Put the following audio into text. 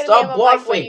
I'm gonna Stop bluffing.